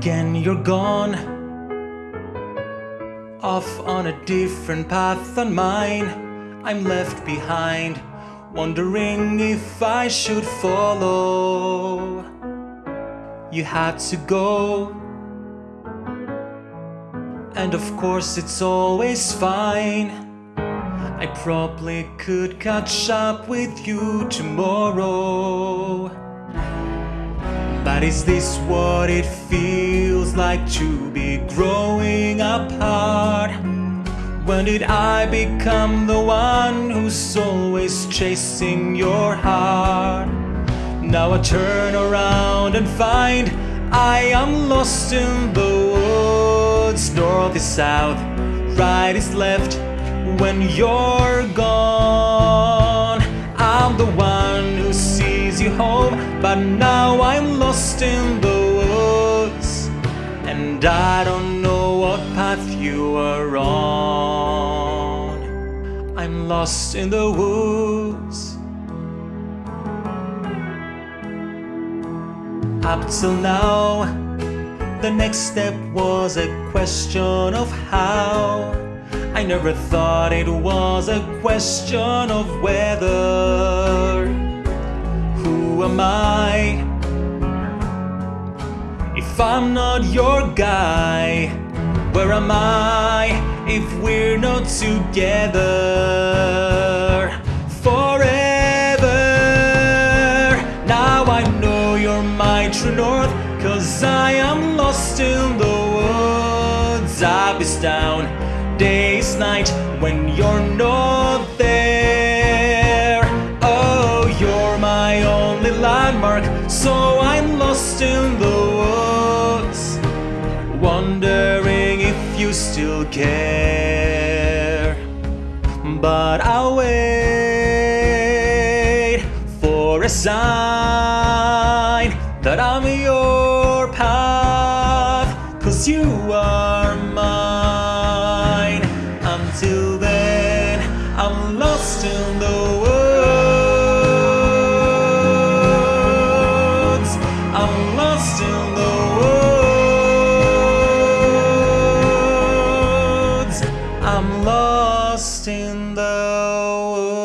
Again you're gone. Off on a different path than mine. I'm left behind Wondering if I should follow. You had to go. And of course it's always fine. I probably could catch up with you tomorrow But is this what it feels like to be growing apart? When did I become the one who's always chasing your heart? Now I turn around and find I am lost in the woods North is south, right is left when you're gone I'm the one home But now I'm lost in the woods. And I don't know what path you are on. I'm lost in the woods. Up till now The next step was a question of how. I never thought it was a question of whether Am I? If I'm not your guy Where am I if we're not together? Forever Now I know you're my true north Cause I am lost in the woods Up is down day's night when you're not there my only landmark So I'm lost in the woods Wondering if you still care. But I'll wait for a sign That I'm your path Cause you are lost in the woods. I'm lost in the woods.